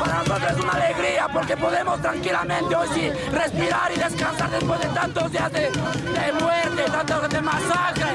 Para nosotros es una alegría porque podemos tranquilamente hoy sí respirar y descansar después de tantos días de, de muerte, tantos de masacre